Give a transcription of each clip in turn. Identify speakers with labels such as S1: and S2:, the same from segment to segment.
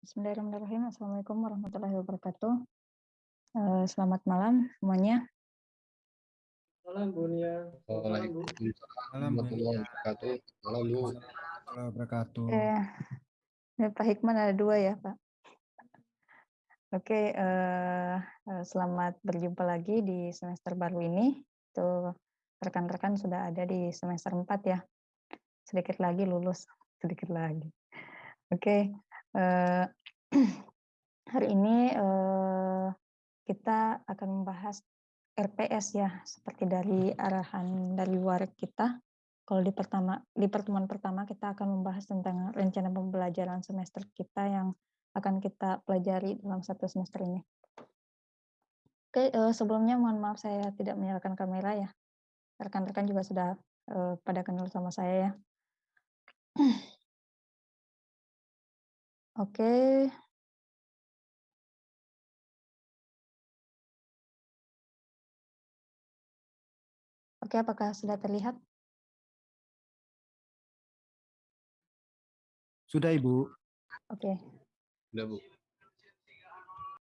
S1: Bismillahirrahmanirrahim. Assalamualaikum warahmatullahi wabarakatuh. Uh, selamat malam semuanya.
S2: Malam Bu Nia.
S3: Waalaikumsalam warahmatullahi wabarakatuh. Malam Bu.
S4: wabarakatuh.
S1: Eh, Pak Hikman ada dua ya Pak. Oke, uh, selamat berjumpa lagi di semester baru ini. Tuh rekan-rekan sudah ada di semester 4 ya. Sedikit lagi lulus, sedikit lagi. Oke, uh, hari ini uh, kita akan membahas RPS ya, seperti dari arahan dari luar kita. Kalau di pertama di pertemuan pertama kita akan membahas tentang rencana pembelajaran semester kita yang akan kita pelajari dalam satu semester ini. Oke, uh, sebelumnya mohon maaf saya tidak menyalakan kamera ya. Rekan-rekan juga sudah pada kenal sama saya ya. Oke. Oke, apakah sudah terlihat?
S4: Sudah, Ibu.
S1: Oke.
S3: Sudah, Bu.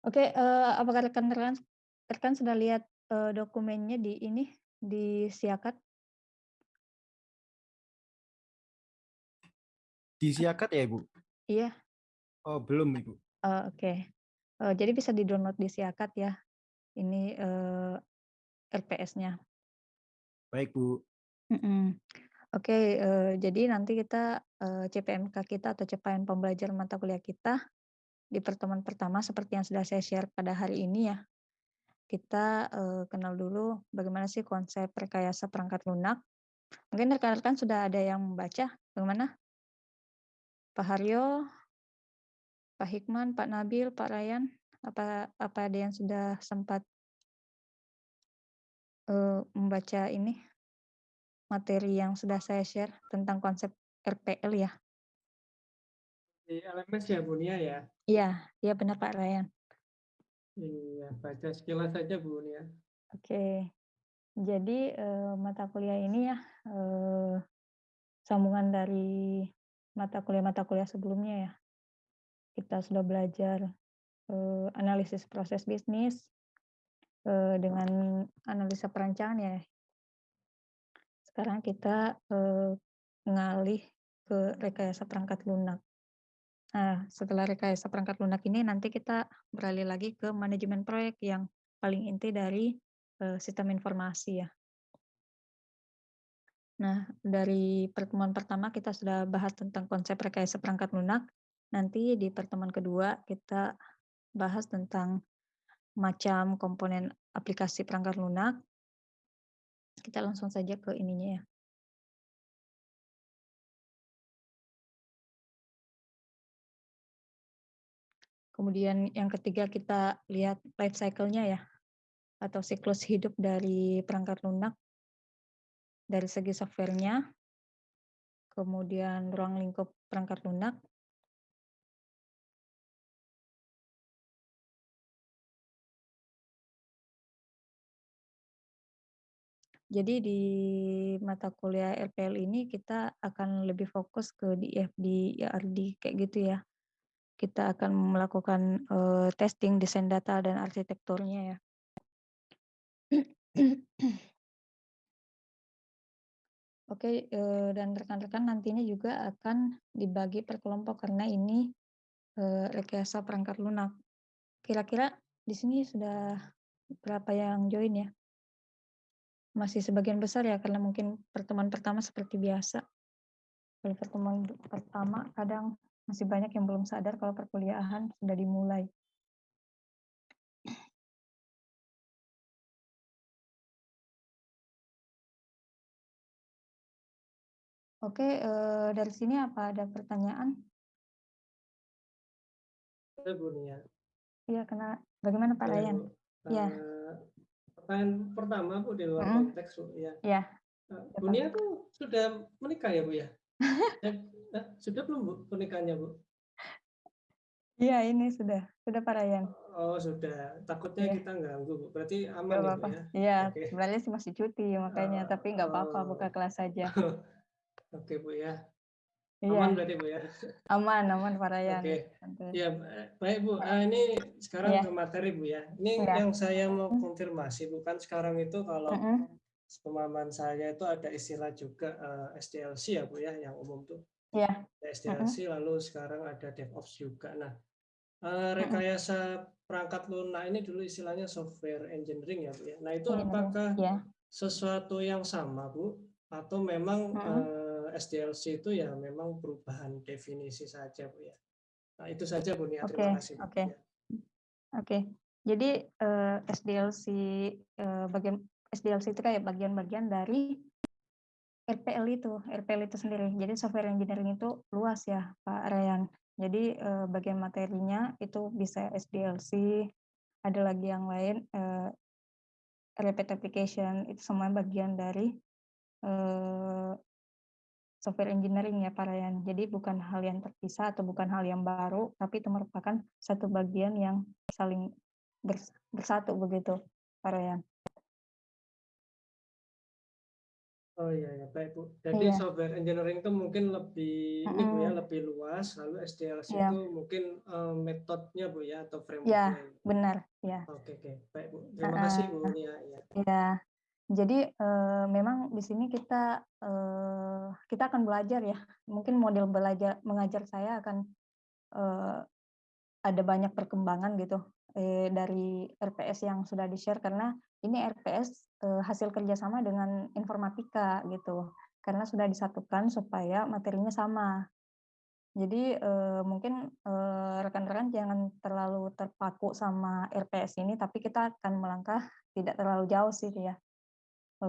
S1: Oke, uh, apakah rekan-rekan rekan sudah lihat uh, dokumennya di ini di Siakat?
S4: Di Siakat ya, Ibu?
S1: Iya.
S4: Oh, belum, Ibu.
S1: Uh, Oke. Okay. Uh, jadi bisa di-download di Siakat ya. Ini uh, RPS-nya.
S4: Baik, Bu.
S1: Mm -mm. Oke, okay, uh, jadi nanti kita uh, CPMK kita atau capaian pembelajaran mata kuliah kita di pertemuan pertama seperti yang sudah saya share pada hari ini ya. Kita uh, kenal dulu bagaimana sih konsep rekayasa perangkat lunak. Mungkin rekan-rekan sudah ada yang membaca. Bagaimana? Pak Haryo, Pak Hikman, Pak Nabil, Pak Ryan, apa apa ada yang sudah sempat uh, membaca ini materi yang sudah saya share tentang konsep RPL ya.
S2: Di LMS ya Bu Nia ya?
S1: Iya, iya benar Pak Ryan.
S2: Iya, baca sekilas saja Bu Nia.
S1: Oke, jadi eh, mata kuliah ini ya eh, sambungan dari mata kuliah-mata kuliah sebelumnya ya. Kita sudah belajar eh, analisis proses bisnis eh, dengan analisa perancangan ya sekarang kita eh, ngalih ke rekayasa perangkat lunak. Nah, setelah rekayasa perangkat lunak ini nanti kita beralih lagi ke manajemen proyek yang paling inti dari eh, sistem informasi ya. Nah, dari pertemuan pertama kita sudah bahas tentang konsep rekayasa perangkat lunak. Nanti di pertemuan kedua kita bahas tentang macam komponen aplikasi perangkat lunak, kita langsung saja ke ininya ya. Kemudian yang ketiga kita lihat life cycle-nya ya, atau siklus hidup dari perangkat lunak dari segi softwarenya, kemudian ruang lingkup perangkat lunak, Jadi di mata kuliah RPL ini kita akan lebih fokus ke DFD, IRD kayak gitu ya. Kita akan melakukan uh, testing desain data dan arsitekturnya ya. Oke, uh, dan rekan-rekan nantinya juga akan dibagi per kelompok karena ini rekayasa perangkat lunak. Kira-kira di sini sudah berapa yang join ya? Masih sebagian besar ya, karena mungkin pertemuan pertama seperti biasa. Kalau pertemuan pertama kadang masih banyak yang belum sadar kalau perkuliahan sudah dimulai. Oke, eh, dari sini apa ada pertanyaan?
S2: Bu Nia.
S1: Iya, karena bagaimana Pak Ryan?
S2: Ya. Uh, pertanyaan pertama Bu di luar hmm. konteks Bu ya.
S1: Ya.
S2: Bu Nia tuh sudah menikah ya Bu ya? eh, sudah belum Bu pernikahannya Bu?
S1: Iya ini sudah, sudah Pak Ryan.
S2: Oh sudah, takutnya ya. kita ganggu Bu. Berarti aman
S1: gak apa -apa.
S2: ya?
S1: Iya, okay. sebenarnya sih masih cuti makanya, uh, tapi nggak apa-apa buka kelas saja.
S2: Oke okay, Bu ya.
S1: Iya,
S2: berarti Bu ya?
S1: aman aman Pak Ryan.
S2: Oke.
S1: Santuy.
S2: Ya, baik Bu. Ah, ini sekarang
S1: Iya.
S2: ke materi Bu ya. Ini
S1: Iya.
S2: yang saya mau
S1: Hmm.
S2: konfirmasi bukan sekarang itu kalau
S1: Mm-mm.
S2: pemahaman saya itu ada istilah juga eh, SDLC ya Bu ya, yang umum tuh.
S1: Iya.
S2: SDLC lalu sekarang ada DevOps juga. Nah, eh, rekayasa perangkat lunak ini dulu istilahnya software engineering ya Bu ya. Nah, itu
S1: Engineering,
S2: apakah
S1: ya.
S2: sesuatu yang sama Bu atau memang
S1: Mm-mm.
S2: eh, SDLC itu ya memang perubahan definisi saja Bu ya. Nah, itu saja Bu Nia. Terima kasih.
S1: Oke.
S2: Ya.
S1: Oke, jadi eh, SDLC eh, bagian SDLC itu kayak bagian-bagian dari RPL itu, RPL itu sendiri. Jadi software engineering itu luas ya, Pak Ryan. Jadi eh, bagian materinya itu bisa SDLC, ada lagi yang lain eh, application itu semua bagian dari eh, software engineering ya Pak Ryan. Jadi bukan hal yang terpisah atau bukan hal yang baru, tapi itu merupakan satu bagian yang saling bers- bersatu begitu Pak Ryan.
S2: Oh iya ya baik Bu. Jadi
S1: Iya.
S2: software engineering itu mungkin lebih ini Bu ya lebih luas. Lalu SDLC
S1: Iya.
S2: itu mungkin eh, metodenya Bu ya atau
S1: Ya,
S2: frameworknya.
S1: benar, ya.
S2: Oke oke baik Bu. Terima kasih Bu Nia. Ya.
S1: Ya, jadi eh, memang di sini kita eh, kita akan belajar ya. Mungkin model belajar mengajar saya akan eh, ada banyak perkembangan gitu eh, dari RPS yang sudah di-share karena ini RPS eh, hasil kerjasama dengan informatika gitu. Karena sudah disatukan supaya materinya sama. Jadi eh, mungkin rekan-rekan jangan terlalu terpaku sama RPS ini, tapi kita akan melangkah tidak terlalu jauh sih ya.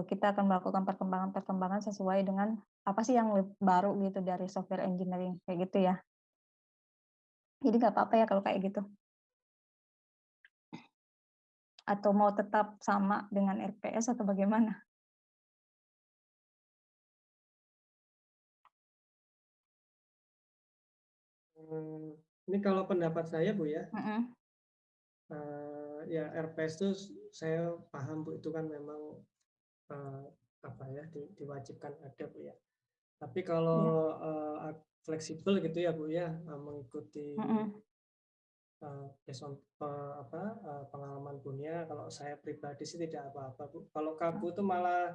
S1: Kita akan melakukan perkembangan-perkembangan sesuai dengan apa sih yang baru gitu dari software engineering kayak gitu ya. Jadi nggak apa-apa ya kalau kayak gitu. Atau mau tetap sama dengan RPS atau bagaimana?
S2: Ini kalau pendapat saya Bu ya,
S1: Mm-mm.
S2: eh, ya RPS itu saya paham Bu itu kan memang eh, apa ya di- diwajibkan ada Bu ya. Tapi kalau ag- fleksibel gitu ya Bu ya eh, mengikuti eh, apa eh, pengalaman punya kalau saya pribadi sih tidak apa-apa Bu. Kalau kaku itu malah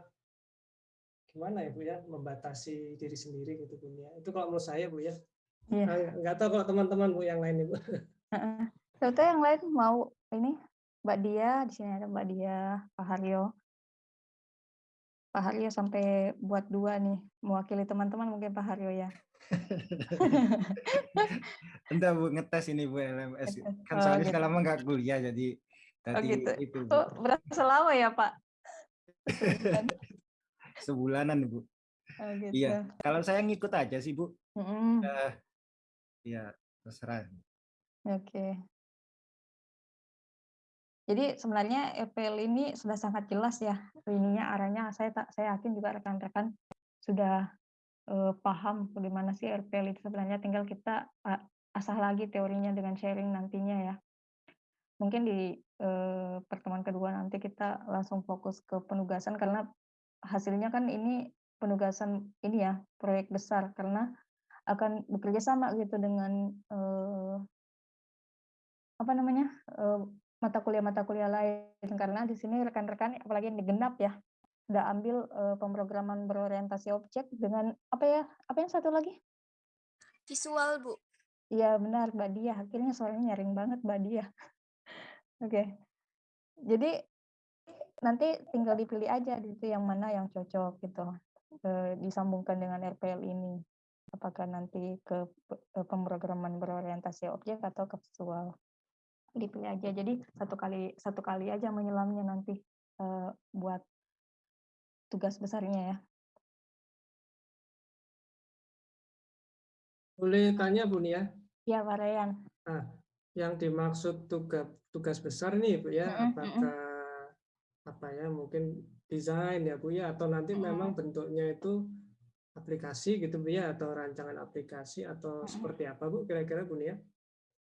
S2: gimana ya Bu ya membatasi diri sendiri gitu punya. Itu kalau menurut saya Bu ya.
S1: Iya.
S2: Nah, nggak tahu kalau teman-teman Bu yang lain Bu.
S1: Heeh. Contoh yang lain mau ini Mbak Dia di sini ada Mbak Dia, Pak Haryo. Pak Haryo sampai buat dua nih mewakili teman-teman mungkin Pak Haryo ya.
S4: Entah Bu ngetes ini Bu LMS. Kan
S1: Oh,
S4: soalnya
S1: gitu.
S4: lama nggak kuliah jadi tadi
S1: gitu.
S4: itu Bu.
S1: Oh, berasa lama ya Pak? Sebulan.
S4: Sebulanan Bu.
S1: Oh, gitu.
S4: Iya. Kalau saya ngikut aja sih Bu.
S1: Mm-mm.
S4: Eh, Iya, terserah.
S1: Oke. Jadi sebenarnya EPL ini sudah sangat jelas ya ininya arahnya. Saya tak saya yakin juga rekan-rekan sudah eh, paham bagaimana sih RPL itu sebenarnya. Tinggal kita ah, asah lagi teorinya dengan sharing nantinya ya. Mungkin di eh, pertemuan kedua nanti kita langsung fokus ke penugasan karena hasilnya kan ini penugasan ini ya proyek besar karena akan bekerja sama gitu dengan eh, apa namanya mata kuliah-mata kuliah lain. Karena di sini rekan-rekan apalagi yang digenap ya sudah ambil eh, pemrograman berorientasi objek dengan apa ya apa yang satu lagi?
S5: Visual, Bu.
S1: Iya benar Mbak Dia akhirnya suaranya nyaring banget Mbak Dia oke. Jadi nanti tinggal dipilih aja itu yang mana yang cocok gitu eh, disambungkan dengan RPL ini. Apakah nanti ke eh, pemrograman berorientasi objek atau ke visual dipilih aja jadi satu kali satu kali aja menyelamnya nanti eh, buat tugas besarnya ya.
S2: Boleh tanya Bu Nia?
S1: ya? Pak Ryan.
S2: Nah, yang dimaksud tugas tugas besar nih Bu ya, apakah apa ya mungkin desain ya Bu ya atau nanti memang bentuknya itu aplikasi gitu Bu ya atau rancangan aplikasi atau seperti apa Bu kira-kira Bu Nia?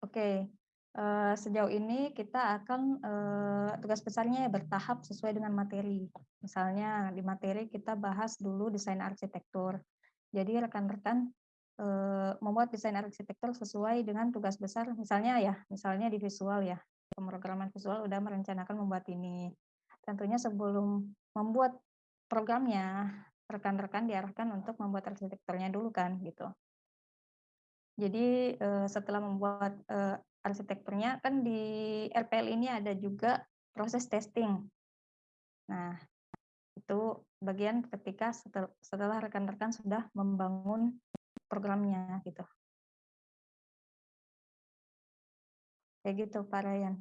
S1: Oke, eh, sejauh ini kita akan eh, tugas besarnya ya bertahap sesuai dengan materi. Misalnya di materi kita bahas dulu desain arsitektur. Jadi rekan-rekan eee, membuat desain arsitektur sesuai dengan tugas besar misalnya ya, misalnya di visual ya, pemrograman visual udah merencanakan membuat ini. Tentunya sebelum membuat programnya, rekan-rekan diarahkan untuk membuat arsitekturnya dulu kan, gitu. Jadi, setelah membuat, arsitekturnya kan di RPL ini ada juga proses testing. Nah, itu bagian ketika setel setelah rekan-rekan sudah membangun programnya, gitu. Kayak gitu, Pak Ryan.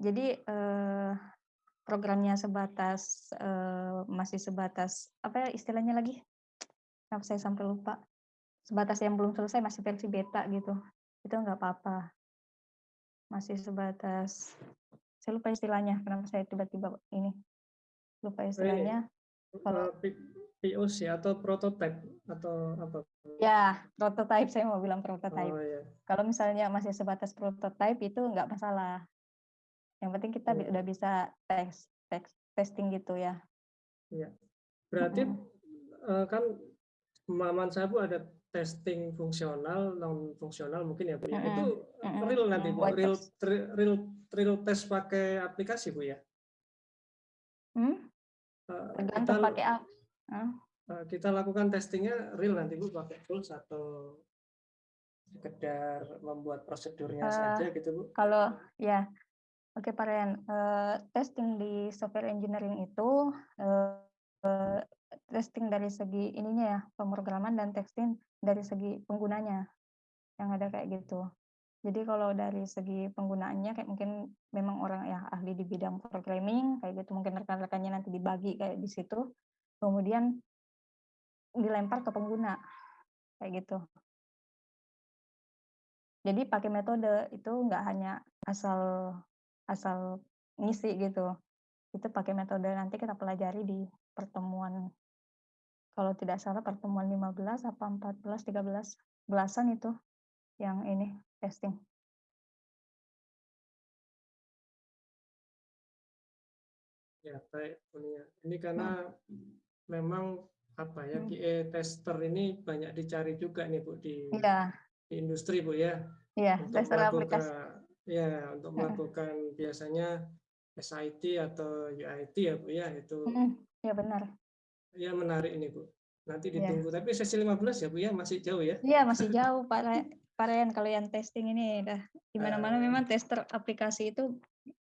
S1: Jadi, eee, programnya sebatas, eee, masih sebatas apa ya istilahnya lagi? Kenapa saya sampai lupa? Sebatas yang belum selesai masih versi beta gitu, itu nggak apa-apa. Masih sebatas saya lupa istilahnya, kenapa saya tiba-tiba ini, lupa
S2: Oh, ini,
S1: istilahnya. Kalau
S2: P POC atau prototype atau apa?
S1: Ya, prototype, saya mau bilang prototype.
S2: Oh, iya.
S1: Kalau misalnya masih sebatas prototype itu nggak masalah. Yang penting kita
S2: Iya.
S1: udah bisa tes tes testing gitu ya.
S2: Iya. Berarti, eee, kan pemahaman saya Bu ada testing fungsional, non fungsional mungkin ya Bu ya.
S1: Mhm,
S2: Itu
S1: mhm,
S2: real nanti Bu, real real real test pakai aplikasi Bu ya?
S1: Hmm?
S2: Eee, kita
S1: pakai
S2: eee, kita lakukan testingnya real nanti Bu pakai tools atau sekedar membuat prosedurnya
S1: Eee,
S2: saja gitu Bu?
S1: kalau ya, oke Pak Ryan, eee, testing di software engineering itu, eee, testing dari segi ininya ya, pemrograman dan testing dari segi penggunanya, yang ada kayak gitu. Jadi kalau dari segi penggunaannya kayak mungkin memang orang yang ahli di bidang programming kayak gitu, mungkin rekan-rekannya nanti dibagi kayak di situ, kemudian dilempar ke pengguna, kayak gitu. Jadi pakai metode, itu nggak hanya asal asal ngisi gitu, itu pakai metode nanti kita pelajari di pertemuan kalau tidak salah pertemuan 15 apa 14, 13, belasan itu yang ini, testing.
S2: Ya, baik. Ini karena
S1: Mhm.
S2: memang apa ya. QA tester ini banyak dicari juga nih Bu di
S1: Iya.
S2: di industri Bu ya,
S1: Iya,
S2: untuk
S1: tester aplikasi.
S2: ya, untuk
S1: Mhm.
S2: melakukan biasanya SIT atau UIT ya Bu ya, itu
S1: iya benar.
S2: Ya menarik ini Bu. Nanti
S1: Iya.
S2: ditunggu, tapi sesi 15 ya Bu ya, masih jauh ya?
S1: Iya, masih jauh Pak Ryan kalau yang testing ini udah di mana-mana
S2: Eee
S1: memang tester aplikasi itu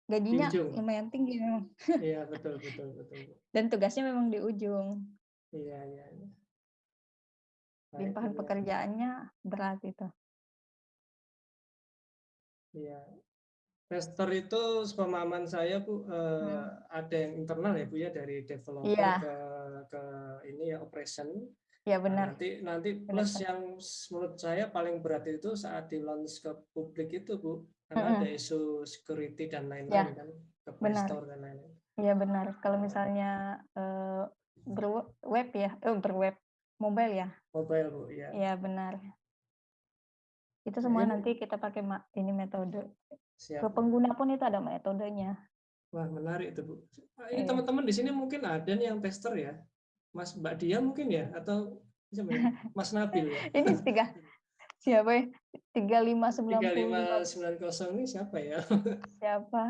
S2: Di
S1: gajinya
S2: ujung.
S1: lumayan tinggi memang.
S2: Iya, betul betul betul.
S1: Dan tugasnya memang di ujung.
S2: Iya iya iya.
S1: Limpahan
S2: Nia.
S1: pekerjaannya berat itu.
S2: Iya. Tester itu sepemahaman saya Bu, eee,
S1: Hmm.
S2: ada yang internal ya Bu ya, dari developer
S1: Iya.
S2: ke ke ini ya, operation.
S1: Iya
S2: Nah,
S1: benar.
S2: nanti nanti
S1: Benar,
S2: plus yang menurut saya paling berat itu saat di-launch ke publik itu Bu, karena ada
S1: Mhm.
S2: isu security dan
S1: Iya,
S2: lain-lain kan, ke Play
S1: benar.
S2: Store dan lain-lain.
S1: Iya benar. Kalau misalnya, eee, berwe web ya, eh, berweb mobile ya?
S2: Mobile Bu, iya.
S1: Iya benar. Itu
S2: Nah
S1: semua nanti kita pakai ini metode.
S2: Siap
S1: Ke pengguna pun itu ada metodenya.
S2: Wah menarik itu Bu. Ini
S1: Iya.
S2: teman-teman di sini mungkin ada yang tester ya? Mas Mbak Dia mungkin ya? Atau siapa ya? Mas Nabil ya?
S1: Ini tiga siapa ya? 3595
S2: 3590 ini siapa ya?
S1: siapa?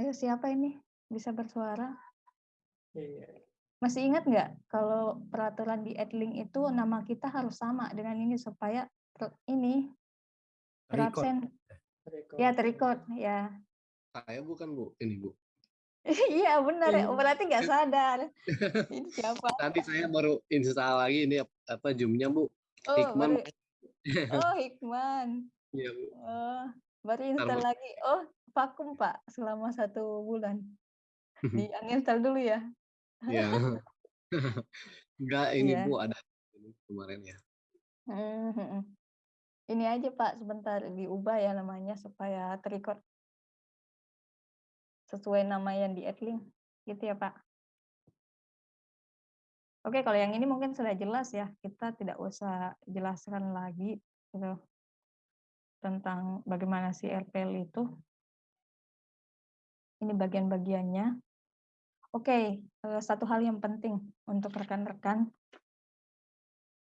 S1: Ayo siapa ini bisa bersuara?
S2: Iya.
S1: Masih ingat nggak kalau peraturan di Edlink itu nama kita harus sama dengan ini supaya ini. Terabsen
S2: Record.
S1: ya terrecord ya.
S3: Saya bukan Bu, ini Bu.
S1: Iya benar ya,
S2: Iya.
S1: berarti nggak sadar. Ini siapa?
S3: Tadi saya baru install lagi ini apa Zoom-nya Bu.
S1: Oh,
S3: Hikman.
S1: baru Oh, Hikman.
S3: Iya Bu.
S1: Oh, baru install lagi. Oh, vakum, Pak, selama satu bulan. Di uninstall dulu ya.
S3: Iya. Enggak ini
S1: Iya.
S3: Bu ada kemarin ya.
S1: Ini aja, Pak, sebentar diubah ya namanya supaya terrecord. Sesuai nama yang di Edlink, gitu ya, Pak? Oke, kalau yang ini mungkin sudah jelas ya, kita tidak usah jelaskan lagi gitu, tentang bagaimana si RPL itu. Ini bagian-bagiannya. Oke, eee, satu hal yang penting untuk rekan-rekan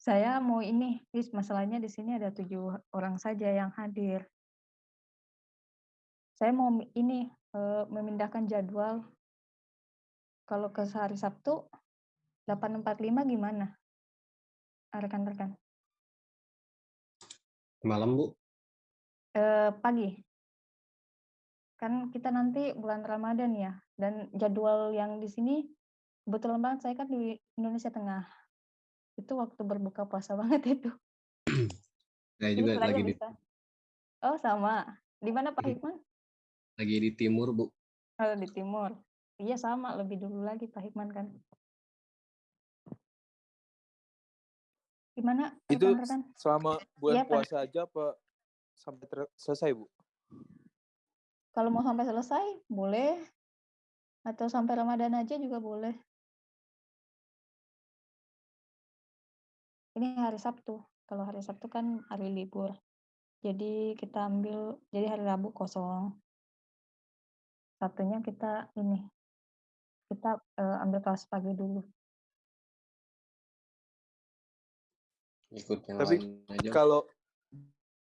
S1: Saya mau ini, is masalahnya di sini ada 7 orang saja yang hadir. Saya mau ini, eee, memindahkan jadwal. Kalau ke hari Sabtu 8.45 gimana? Ah, rekan-rekan.
S3: Malam, Bu?
S1: Eee, pagi. Kan kita nanti bulan Ramadan ya, dan jadwal yang di sini kebetulan banget saya kan di Indonesia Tengah. Itu waktu berbuka puasa banget itu.
S3: Saya
S1: Jadi
S3: juga lagi di
S1: bisa. Oh sama, di mana Pak. Hikman?
S3: lagi di timur, Bu.
S1: Oh di timur. Iya sama, lebih dulu lagi Pak Hikman kan. Gimana
S6: Itu
S1: rekan-rekan?
S6: selama bulan
S1: Pak.
S6: puasa aja apa sampai selesai, Bu?
S1: Kalau mau sampai selesai boleh, atau sampai Ramadan aja juga boleh. Ini hari Sabtu, kalau hari Sabtu kan hari libur. Jadi kita ambil jadi hari Rabu kosong. Sabtunya kita ini, kita, eee, ambil kelas pagi dulu.
S3: Ikut yang
S6: Tapi
S3: lain aja.
S6: kalau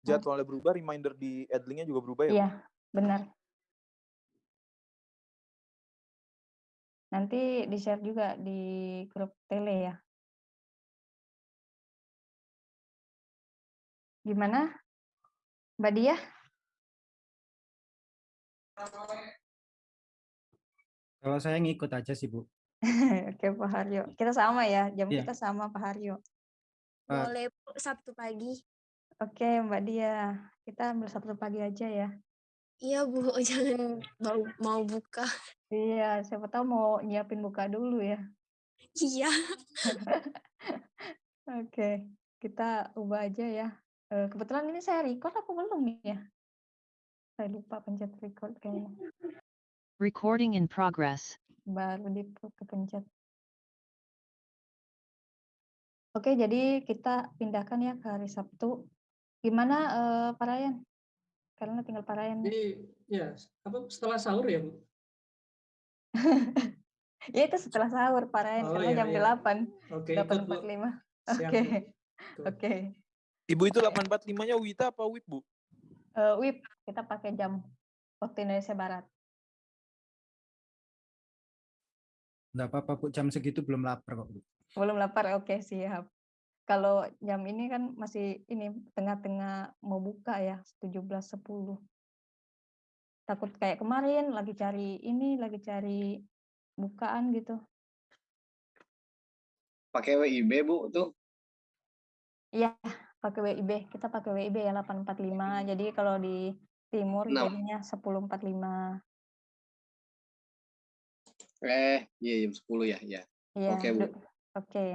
S6: jadwalnya berubah, reminder di Adlink-nya juga berubah ya?
S1: Iya, benar. Nanti di-share juga di grup tele ya. Gimana? Mbak Diah?
S4: Kalau saya ngikut aja sih, Bu.
S1: Oke, Pak Haryo. Kita sama ya, jam
S4: Iya.
S1: kita sama Pak Haryo.
S5: Boleh Bu, Sabtu pagi.
S1: Oke, Mbak Diah. Kita ambil Sabtu pagi aja ya.
S5: Iya Bu, jangan mau mau buka.
S1: Iya, siapa tahu mau nyiapin buka dulu ya.
S5: Iya.
S1: Oke, kita ubah aja ya. Kebetulan ini saya record apa belum ya? Saya lupa pencet record kayaknya.
S7: Recording in progress.
S1: Baru di kepencet. Oke, jadi kita pindahkan ya ke hari Sabtu. Gimana, eee, Pak Ryan? Karena tinggal Pak Ryan.
S2: Jadi ya, apa setelah sahur ya, Bu?
S1: Ya itu setelah sahur Pak Ryan,
S2: Oh,
S1: karena
S2: iya
S1: jam
S2: iya.
S1: 8,
S2: Oke, ikut, Bu.
S1: 8.45.
S2: Siap,
S1: Oke, oke.
S6: Ibu itu 845-nya WITA apa WIB, Bu?
S1: Eee, WIB, kita pakai jam waktu Indonesia Barat.
S4: Nggak apa-apa, Bu, jam segitu belum lapar kok, Bu.
S1: Belum lapar, oke siap. Kalau jam ini kan masih ini, tengah-tengah mau buka ya, 17.10. Takut kayak kemarin lagi cari ini, lagi cari bukaan gitu.
S3: Pakai WIB, Bu, tuh?
S1: Iya, pakai WIB. Kita pakai WIB ya 845. Jadi kalau di timur
S3: Enam.
S1: jadinya 10.45.
S3: Eh, iya jam 10 ya, iya.
S1: Iya,
S3: Oke, Bu.
S1: oke.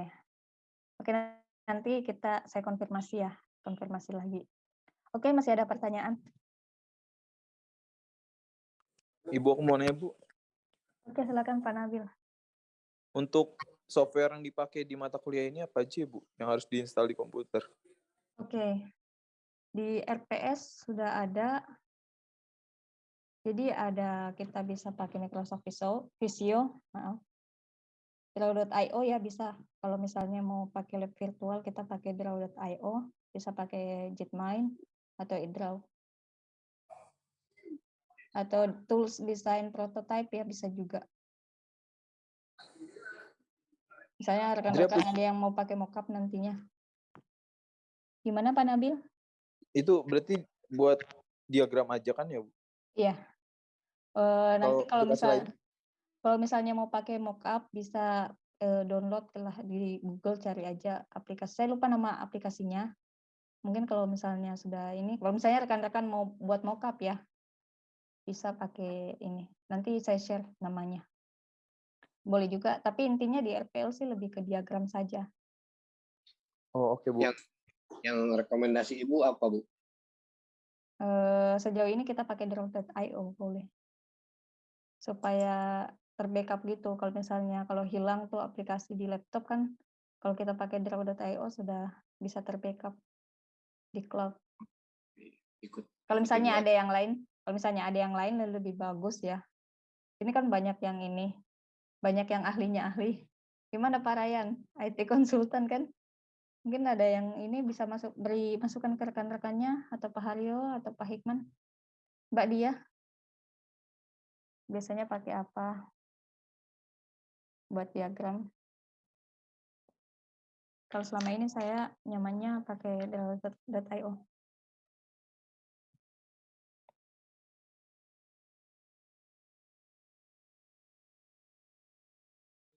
S1: Oke, nanti kita saya konfirmasi ya, konfirmasi lagi. Oke, masih ada pertanyaan?
S6: Ibu aku mau nanya, Bu.
S1: Oke, silakan Pak Nabil.
S6: Untuk software yang dipakai di mata kuliah ini apa aja, Bu, yang harus diinstal di komputer?
S1: Oke. Di RPS sudah ada. Jadi ada kita bisa pakai Microsoft Visio, Visio, maaf. Draw.io ya bisa. Kalau misalnya mau pakai lab virtual kita pakai Draw.io, bisa pakai Jetmine atau iDraw. Atau tools design prototype ya bisa juga. Misalnya rekan-rekan ada yang mau pakai mockup nantinya. Gimana Pak Nabil?
S6: Itu berarti buat diagram aja kan ya, Bu?
S1: Iya. Eee, nanti
S6: Kalau
S1: misal kalau misalnya mau pakai mockup bisa, eee, download lah di Google cari aja aplikasi saya lupa nama aplikasinya. Mungkin kalau misalnya sudah ini, kalau misalnya rekan-rekan mau buat mockup ya, bisa pakai ini, nanti saya share namanya. Boleh juga, tapi intinya di RPL sih lebih ke diagram saja.
S6: Oh, oke, Bu.
S3: Yang yang rekomendasi Ibu apa, Bu?
S1: Eee, sejauh ini kita pakai Draw.io boleh. Supaya ter-backup gitu, kalau misalnya kalau hilang tuh aplikasi di laptop kan, kalau kita pakai Draw.io sudah bisa ter-backup di cloud.
S3: Ikut
S1: Kalau misalnya ada yang lain kalau misalnya ada yang lain lebih bagus ya. Ini kan banyak yang ini, banyak yang ahlinya ahli. Gimana Pak Ryan? IT konsultan kan? Mungkin ada yang ini bisa masuk beri masukan ke rekan-rekannya atau Pak Haryo atau Pak Hikman. Mbak Dia. Biasanya pakai apa? Buat diagram. Kalau selama ini saya nyamannya pakai Delta.io.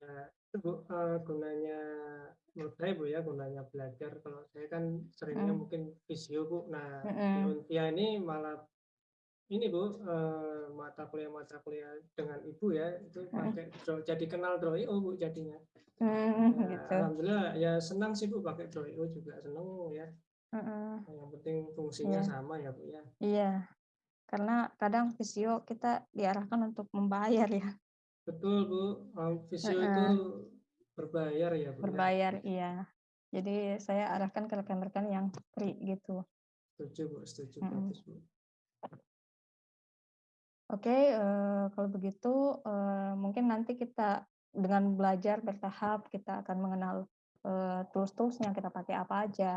S2: Nah, itu Bu, eh, gunanya menurut saya Bu ya, gunanya belajar. Kalau saya kan seringnya
S1: Mm.
S2: mungkin visio Bu. Nah,
S1: Mm-mm.
S2: Untia ini malah ini Bu, eh, mata kuliah-mata kuliah dengan Ibu ya, itu pakai Draw- jadi kenal Draw.io Bu jadinya.
S1: Hmm,
S2: Ya,
S1: gitu.
S2: Alhamdulillah ya senang sih Bu pakai Draw.io juga senang ya.
S1: Mm-mm.
S2: Yang penting fungsinya
S1: Iya.
S2: sama ya Bu ya.
S1: Iya. Karena kadang visio kita diarahkan untuk membayar ya,
S2: Betul Bu, visio
S1: Heeh.
S2: itu berbayar ya Bu ya.
S1: berbayar iya. Jadi saya arahkan ke rekan-rekan yang free gitu.
S2: Setuju Bu, setuju
S1: Mm-mm.
S2: bagus Bu.
S1: Oke, eh, kalau begitu eh, mungkin nanti kita dengan belajar bertahap kita akan mengenal eh, tools-toolsnya kita pakai apa aja,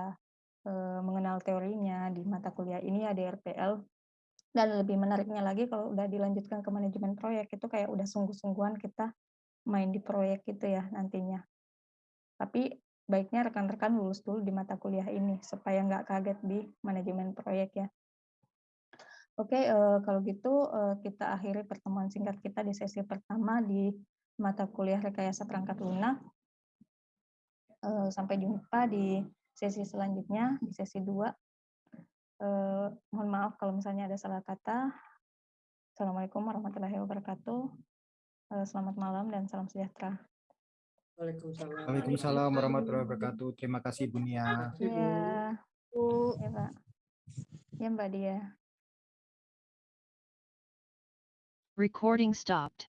S1: mengenal teorinya di mata kuliah ini ada RPL. Dan lebih menariknya lagi kalau udah dilanjutkan ke manajemen proyek itu kayak udah sungguh-sungguhan kita main di proyek gitu ya nantinya. Tapi baiknya rekan-rekan lulus dulu di mata kuliah ini supaya nggak kaget di manajemen proyek ya. Oke, eh, kalau gitu eh, kita akhiri pertemuan singkat kita di sesi pertama di mata kuliah rekayasa perangkat lunak. Eh, sampai jumpa di sesi selanjutnya di sesi 2. Eh, mohon maaf kalau misalnya ada salah kata. Assalamualaikum warahmatullahi wabarakatuh. Eh, selamat malam dan salam sejahtera.
S2: Waalaikumsalam.
S4: Waalaikumsalam warahmatullahi wabarakatuh. Terima kasih Bu Nia.
S1: Ya,
S5: Bu.
S1: ya Pak. Ya Mbak Dia.
S7: Recording stopped.